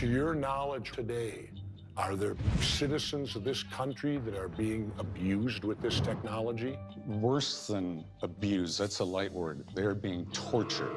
To your knowledge today, are there citizens of this country that are being abused with this technology? Worse than abuse, that's a light word. They're being tortured.